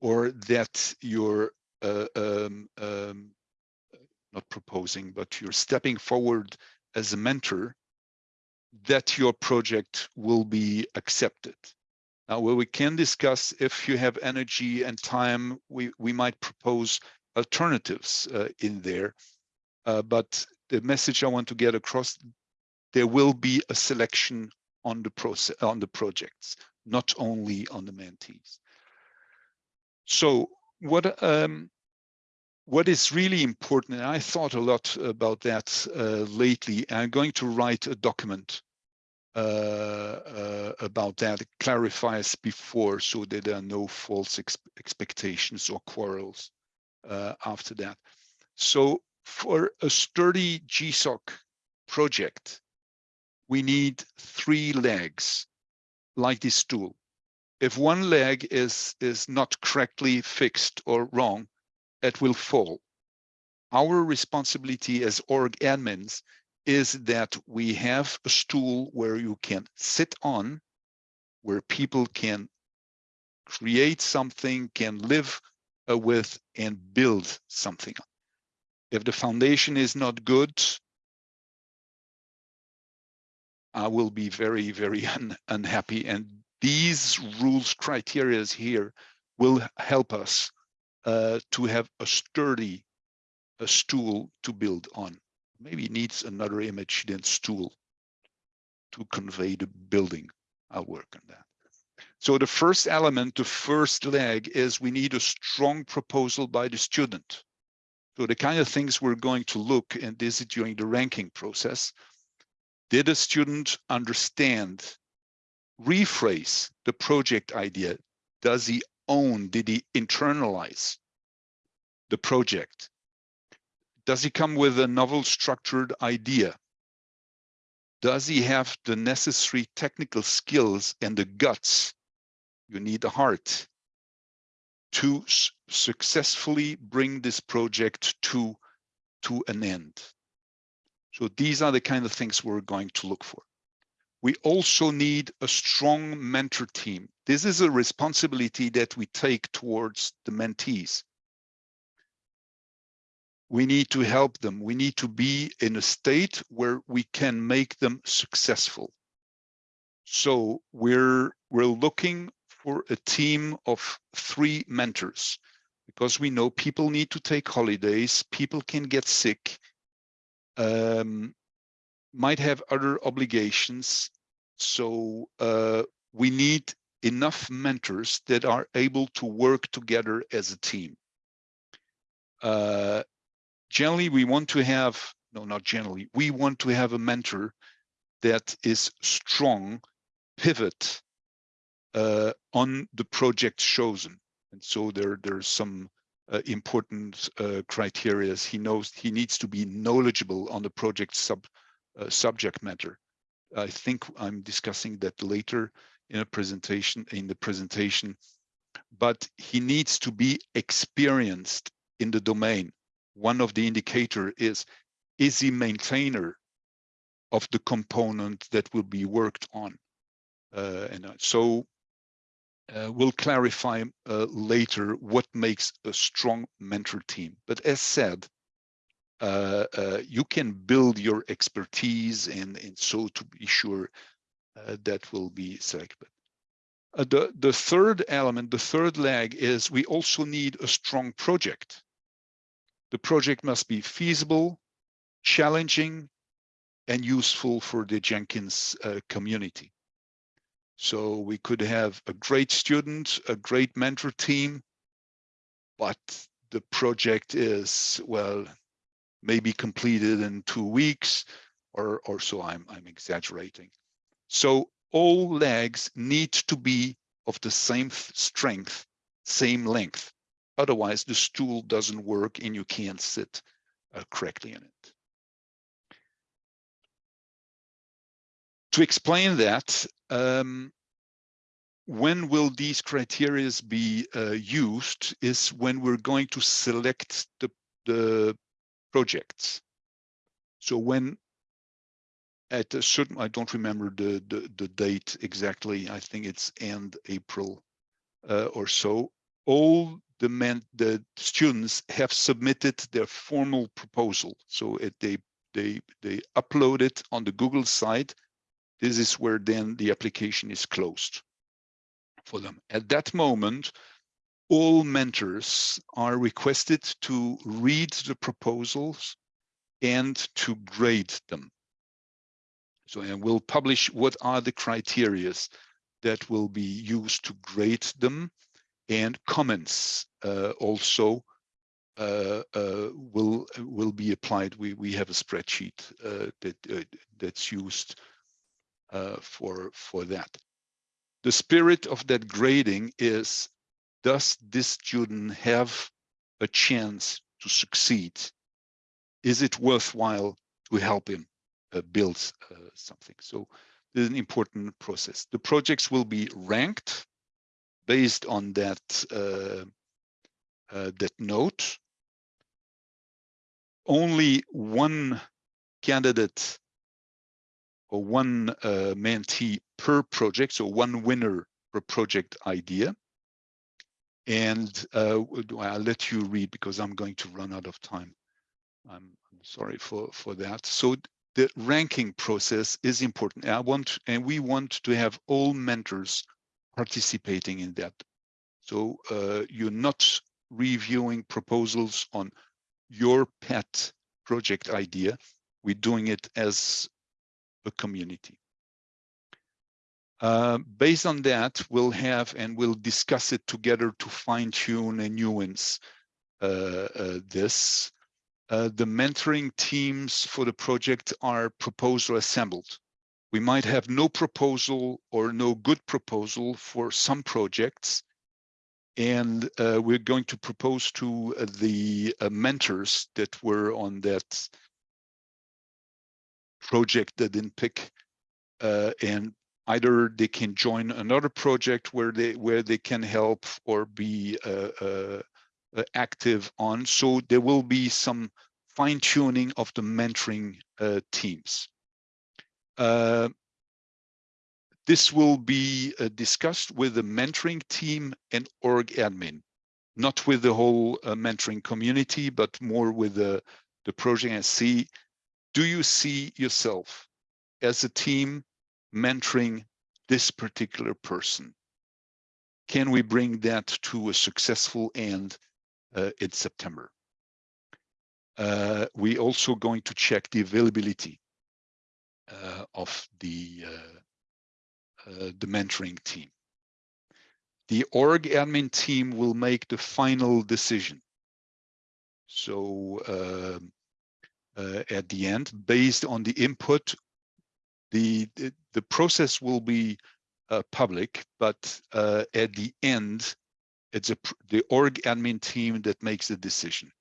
or that your uh, um, um, not proposing, but you're stepping forward as a mentor, that your project will be accepted. Now, where we can discuss if you have energy and time, we, we might propose alternatives uh, in there. Uh, but the message I want to get across, there will be a selection on the process on the projects, not only on the mentees. So what um, what is really important, and I thought a lot about that uh, lately, I'm going to write a document uh, uh, about that, it clarifies before so that there are no false ex expectations or quarrels uh, after that. So for a sturdy GSOC project, we need three legs like this stool. If one leg is, is not correctly fixed or wrong, it will fall. Our responsibility as org admins is that we have a stool where you can sit on, where people can create something, can live uh, with and build something. If the foundation is not good, I will be very, very un unhappy. And these rules, criterias here will help us uh, to have a sturdy a stool to build on. Maybe needs another image than stool to convey the building. I'll work on that. So the first element, the first leg is we need a strong proposal by the student. So the kind of things we're going to look, and this is during the ranking process, did a student understand, rephrase the project idea? Does he own, did he internalize the project? Does he come with a novel structured idea? Does he have the necessary technical skills and the guts? You need a heart to successfully bring this project to, to an end. So these are the kind of things we're going to look for. We also need a strong mentor team. This is a responsibility that we take towards the mentees we need to help them. We need to be in a state where we can make them successful. So we're we're looking for a team of three mentors because we know people need to take holidays, people can get sick, um, might have other obligations. So uh, we need enough mentors that are able to work together as a team. Uh, generally we want to have no not generally we want to have a mentor that is strong pivot uh, on the project chosen and so there there's some uh, important uh, criteria. He knows he needs to be knowledgeable on the project sub uh, subject matter. I think i'm discussing that later in a presentation in the presentation. But he needs to be experienced in the domain. One of the indicator is, is he maintainer of the component that will be worked on? Uh, and uh, so uh, we'll clarify uh, later what makes a strong mentor team. But as said, uh, uh, you can build your expertise and, and so to be sure that will be selected. the, the third element, the third leg is we also need a strong project. The project must be feasible, challenging, and useful for the Jenkins uh, community. So we could have a great student, a great mentor team, but the project is, well, maybe completed in two weeks or, or so I'm, I'm exaggerating. So all legs need to be of the same strength, same length. Otherwise, the stool doesn't work and you can't sit uh, correctly in it. To explain that, um, when will these criteria be uh, used is when we're going to select the, the projects. So when at a certain, I don't remember the, the, the date exactly, I think it's end April uh, or so, all the men, the students have submitted their formal proposal. So it, they they they upload it on the Google site. This is where then the application is closed for them. At that moment, all mentors are requested to read the proposals and to grade them. So and we'll publish what are the criterias that will be used to grade them and comments uh, also uh, uh, will will be applied. We we have a spreadsheet that that's used for for that. The spirit of that grading is: Does this student have a chance to succeed? Is it worthwhile to help him uh, build uh, something? So this is an important process. The projects will be ranked based on that uh, uh, that note. Only one candidate or one uh, mentee per project, so one winner per project idea. And uh, I'll let you read because I'm going to run out of time. I'm, sorry for, for that. So the ranking process is important. I want, and we want to have all mentors participating in that. So uh, you're not reviewing proposals on your pet project idea. We're doing it as a community. Uh, based on that, we'll have and we'll discuss it together to fine tune and nuance uh, uh, this. Uh, the mentoring teams for the project are proposed or assembled. We might have no proposal or no good proposal for some projects. And uh, we're going to propose to uh, the mentors that were on that project that didn't pick and either they can join another project where they where they can help or be uh, uh, active on. So there will be some fine tuning of the mentoring uh, teams. Uh, this will be uh, discussed with the mentoring team and org admin, not with the whole uh, mentoring community, but more with the, the project and see, do you see yourself as a team mentoring this particular person? Can we bring that to a successful end uh, in September? Uh, we also going to check the availability uh, of the uh, uh, the mentoring team. The org admin team will make the final decision. So um, uh, at the end, based on the input the, the, the process will be uh, public, but uh, at the end, it's a the org admin team that makes the decision.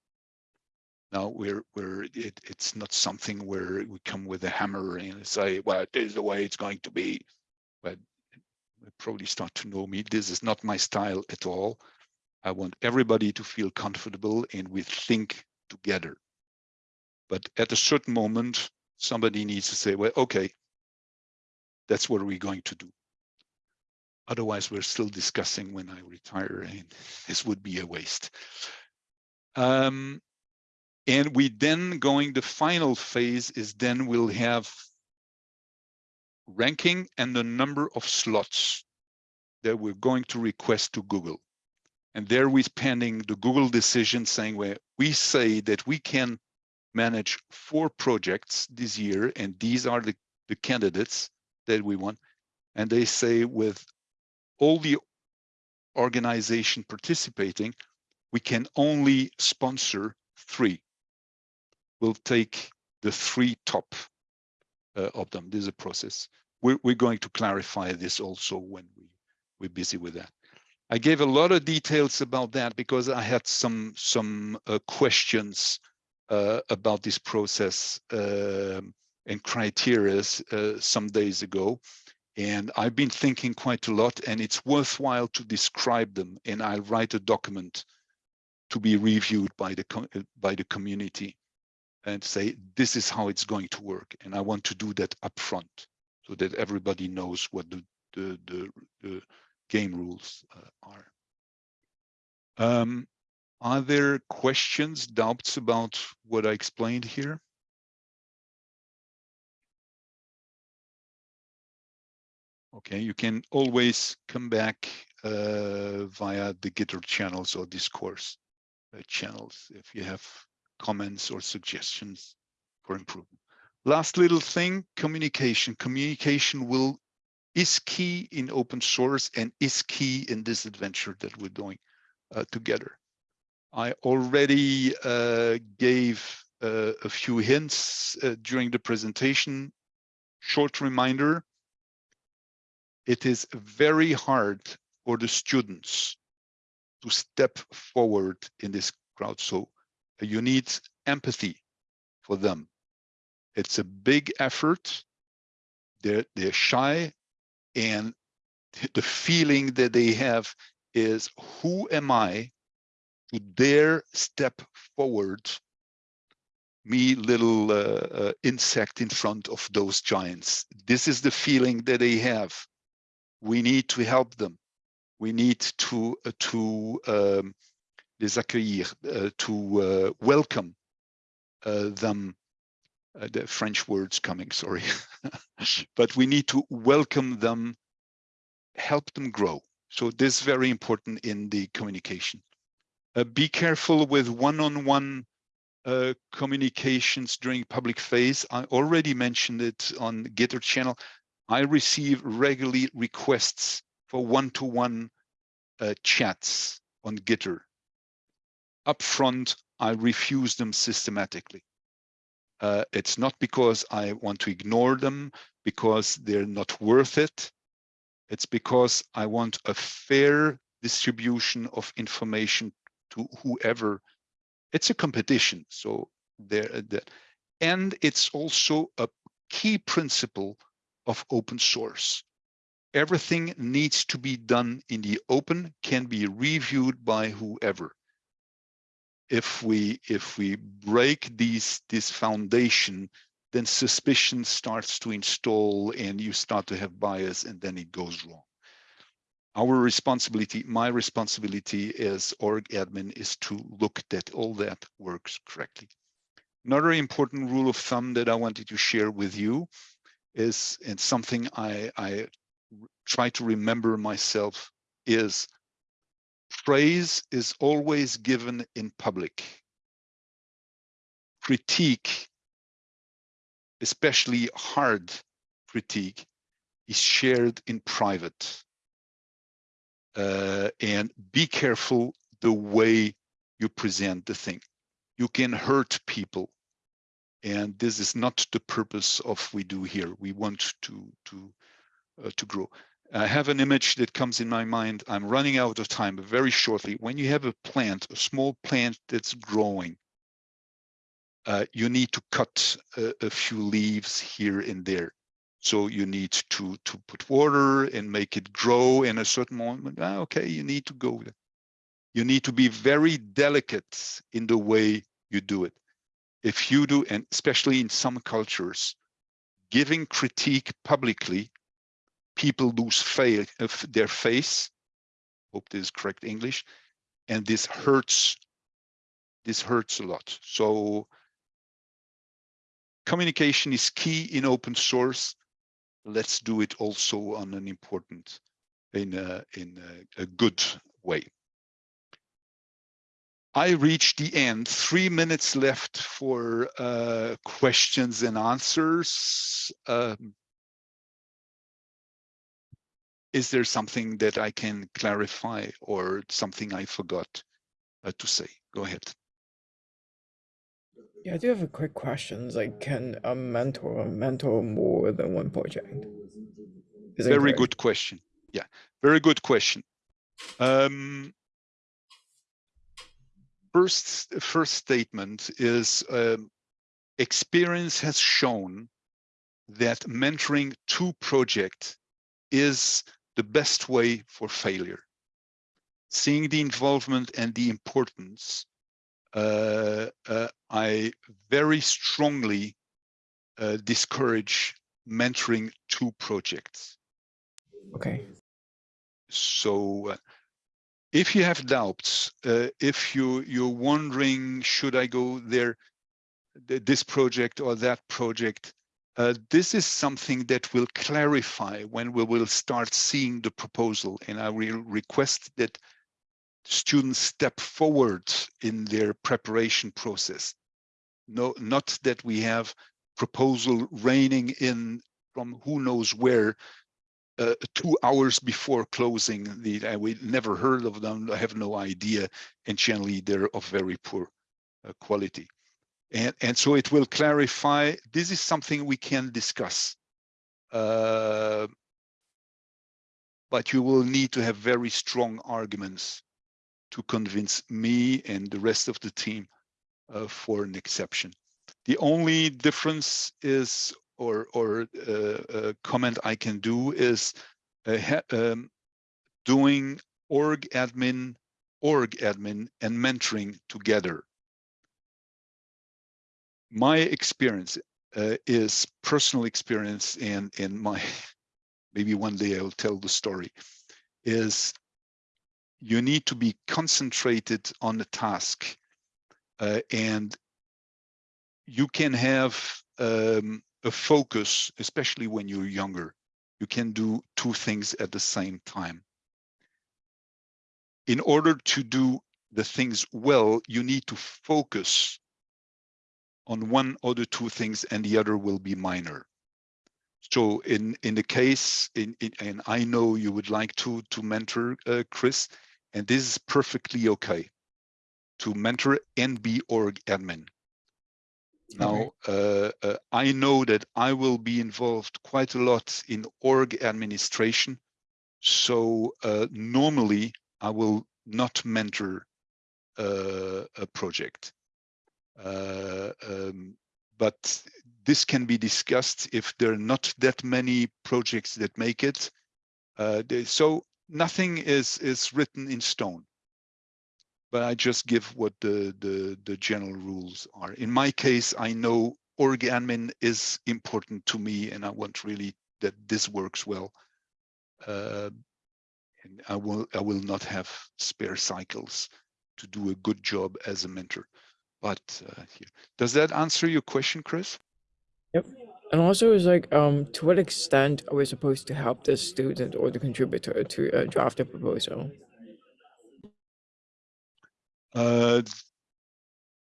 Now we're we're it, it's not something where we come with a hammer and say, well, this is the way it's going to be. But probably start to know me. This is not my style at all. I want everybody to feel comfortable and we think together. But at a certain moment, somebody needs to say, well, okay, that's what we're going to do. Otherwise, we're still discussing when I retire, and this would be a waste. Um, and we then going, the final phase is then we'll have ranking and the number of slots that we're going to request to Google. And there we're pending the Google decision saying where we say that we can manage four projects this year, and these are the, the candidates that we want. And they say with all the organization participating, we can only sponsor three. We'll take the three top uh, of them. This is a process. We're, we're going to clarify this also when we, we're busy with that. I gave a lot of details about that because I had some some uh, questions about this process um, and criteria uh, some days ago. And I've been thinking quite a lot and it's worthwhile to describe them. And I'll write a document to be reviewed by the, uh, by the community and say, this is how it's going to work. And I want to do that upfront so that everybody knows what the, the, the, the game rules uh, are. Um, are there questions, doubts about what I explained here? Okay, you can always come back uh, via the Gitter channels or discourse uh, channels if you have comments or suggestions for improvement. Last little thing, communication. Communication will is key in open source and is key in this adventure that we're doing uh, together. I already uh, gave uh, a few hints uh, during the presentation. Short reminder, it is very hard for the students to step forward in this crowd. So you need empathy for them. It's a big effort. They're, they're shy and the feeling that they have is who am I to dare step forward me little uh, uh, insect in front of those giants. This is the feeling that they have we need to help them. We need to uh, to um, les accueillir, uh, to uh, welcome uh, them the French words coming, sorry. but we need to welcome them, help them grow. So this is very important in the communication. Uh, be careful with one-on-one uh, communications during public phase. I already mentioned it on the Gitter channel. I receive regularly requests for one-to-one uh, chats on Gitter. Upfront, I refuse them systematically. Uh, it's not because I want to ignore them, because they're not worth it. It's because I want a fair distribution of information to whoever. It's a competition, so there. Uh, the, and it's also a key principle of open source. Everything needs to be done in the open, can be reviewed by whoever if we if we break these this foundation then suspicion starts to install and you start to have bias and then it goes wrong our responsibility my responsibility as org admin is to look that all that works correctly another important rule of thumb that i wanted to share with you is and something i i try to remember myself is praise is always given in public. Critique, especially hard critique, is shared in private. Uh, and be careful the way you present the thing. You can hurt people. And this is not the purpose of we do here. We want to, to, uh, to grow. I have an image that comes in my mind. I'm running out of time, very shortly, when you have a plant, a small plant that's growing, uh, you need to cut a, a, few leaves here and there. So you need to, to put water and make it grow in a certain moment. Ah, okay, you need to go. You need to be very delicate in the way you do it. If you do, and especially in some cultures, giving critique publicly people lose faith of their face. Hope this is correct English. And this hurts. This hurts a lot. So communication is key in open source. Let's do it also on an important, in a, in a, a good way. I reached the end, three minutes left for uh, questions and answers. Um, is there something that I can clarify or something I forgot uh, to say? Go ahead.
Yeah, I do have a quick question. Like, can a mentor mentor more than one project?
Is very good question. Yeah, very good question. Um, first, first statement is um, experience has shown that mentoring two projects is the best way for failure. Seeing the involvement and the importance, I very strongly uh, discourage mentoring two projects.
Okay.
So uh, if you have doubts, uh, if you, you're wondering, should I go there, this project or that project, uh, this is something that will clarify when we will start seeing the proposal and I will request that students step forward in their preparation process. No, not that we have proposal raining in from who knows where uh, two hours before closing the uh, we never heard of them I have no idea and generally they're of very poor uh, quality and, and so it will clarify, this is something we can discuss. Uh, but you will need to have very strong arguments to convince me and the rest of the team uh, for an exception. The only difference is, or, or uh, comment I can do is uh, um, doing org admin, org admin and mentoring together my experience uh, is personal experience and and my maybe one day I'll tell the story is you need to be concentrated on the task uh, and you can have um, a focus, especially when you're younger. You can do two things at the same time. In order to do the things well, you need to focus on one or the two things and the other will be minor. So in, in the case, in, in, and I know you would like to, to mentor uh, Kris, and this is perfectly okay to mentor and be org admin. Now, uh, uh, I know that I will be involved quite a lot in org administration. So uh, normally I will not mentor uh, a project. Uh, um, but this can be discussed if there are not that many projects that make it. Uh, so nothing is is written in stone. But I just give what the the the general rules are. In my case, I know org admin is important to me, and I want really that this works well. Uh, and I will I will not have spare cycles to do a good job as a mentor. But uh, does that answer your question, Kris?
Yep. And also, it's like, um, to what extent are we supposed to help the student or the contributor to uh, draft a proposal?
Uh,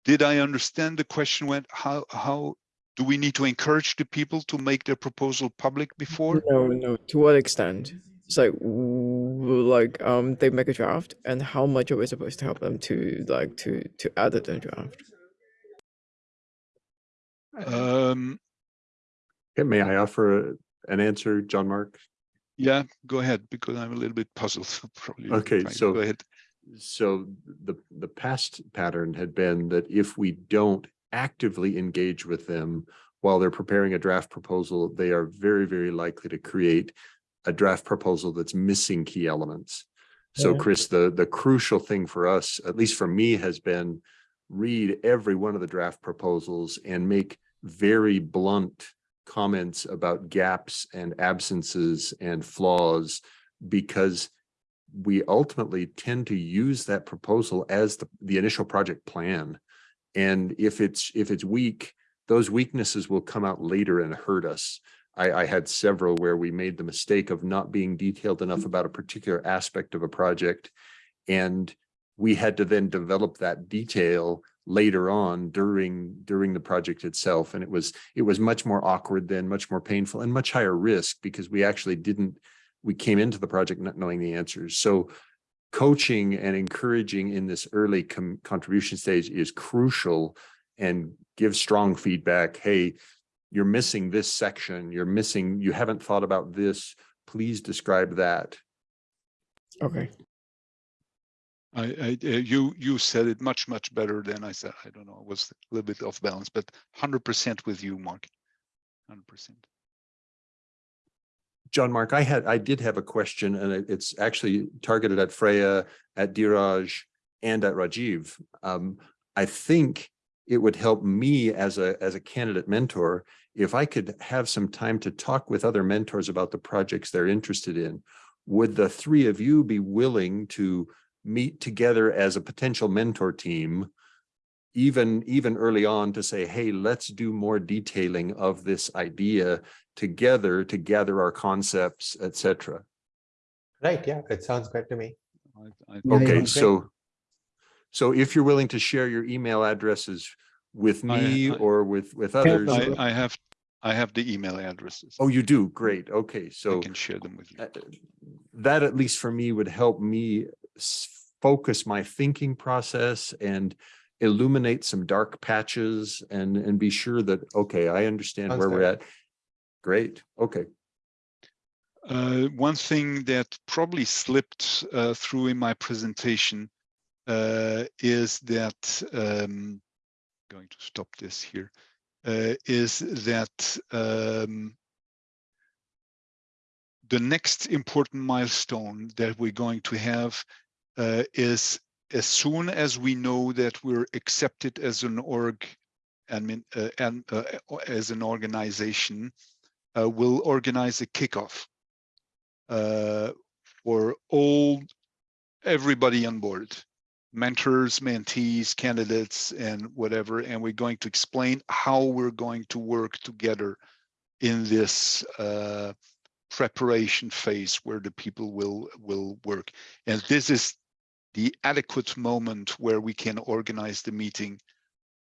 did I understand the question went how how do we need to encourage the people to make their proposal public before?
No, no. To what extent? It's like, like, um, they make a draft, and how much are we supposed to help them to like to to edit the draft?
Um,
Okay, may I offer an answer, Jean-Marc?
yeah, go ahead because I'm a little bit puzzled. Probably.
Okay, so-
go ahead.
So the, the past pattern had been that if we don't actively engage with them while they're preparing a draft proposal, they are very, very likely to create a draft proposal that's missing key elements. So
Yeah.
Kris, the, the crucial thing for us, at least for me, has been read every one of the draft proposals and make very blunt comments about gaps and absences and flaws because we ultimately tend to use that proposal as the, the initial project plan. And if it's, if it's weak, those weaknesses will come out later and hurt us. I, I had several where we made the mistake of not being detailed enough mm. about a particular aspect of a project. And we had to then develop that detail later on during, during the project itself. And it was, it was much more awkward then, much more painful and much higher risk because we actually didn't we came into the project not knowing the answers. So coaching and encouraging in this early contribution stage is crucial and give strong feedback. Hey, you're missing this section. You're missing, you haven't thought about this. Please describe that.
Okay.
I, I, uh, you, you said it much, much better than I said. I don't know. I was a little bit off balance, but hundred percent with you, Mark. Hundred percent.
Jean-Marc, I had, I did have a question and it's actually targeted at Freya, at Dheeraj and at Rajiv. Um, I think it would help me as a, as a candidate mentor if I could have some time to talk with other mentors about the projects they're interested in. Would the three of you be willing to meet together as a potential mentor team even, even early on to say, hey, let's do more detailing of this idea together to gather our concepts, etc.
Right, yeah, it sounds good to me.
I, I,
Okay,
great.
so so if you're willing to share your email addresses with me
I-
or with with others.
I, I have, I have the email addresses.
Oh, you do? Great. Okay, so I
can share them with you.
uh, that at least for me would help me s- focus my thinking process and illuminate some dark patches and and be sure that, okay, I understand
Sounds
where we're at. Great, okay.
Uh, one thing that probably slipped uh, through in my presentation uh, is that um, going to stop this here. Uh, is that um, the next important milestone that we're going to have uh, is as soon as we know that we're accepted as an org uh, and uh, as an organization, uh, we'll organize a kickoff uh, for all everybody on board, mentors, mentees, candidates, and whatever, and we're going to explain how we're going to work together in this uh, preparation phase where the people will will work. And this is the adequate moment where we can organize the meeting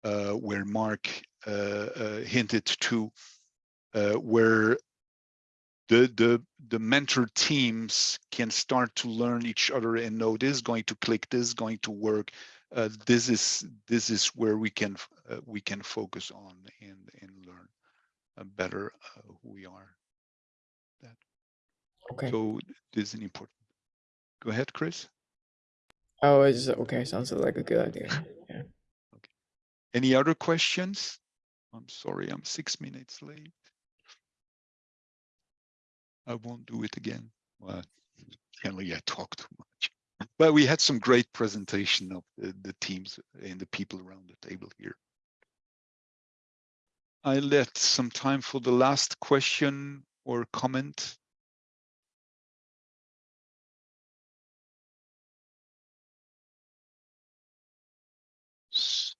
uh, where Mark uh, uh, hinted to, uh, where the the the mentor teams can start to learn each other and know this is going to click, this is going to work. Uh, this is this is where we can uh, we can focus on and and learn uh, better uh, who we are. That.
Okay.
So this is an important. Go ahead, Kris.
Oh, it's okay. Sounds like a good idea. Yeah.
Any other questions? I'm sorry, I'm six minutes late. I won't do it again. Well, apparently I talk too much. But we had some great presentation of the, the teams and the people around the table here. I left some time for the last question or comment.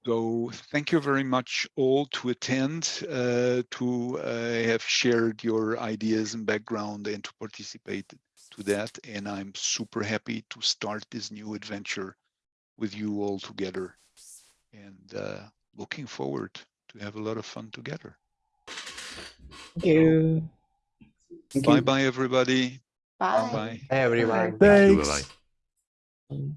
So thank you very much all to attend, uh, to uh, have shared your ideas and background and to participate to that. And I'm super happy to start this new adventure with you all together and uh, looking forward to have a lot of fun together.
Thank you.
Bye bye, everybody.
Bye.
Bye.
Hey, everyone.
Thank
Thanks.
bye-bye.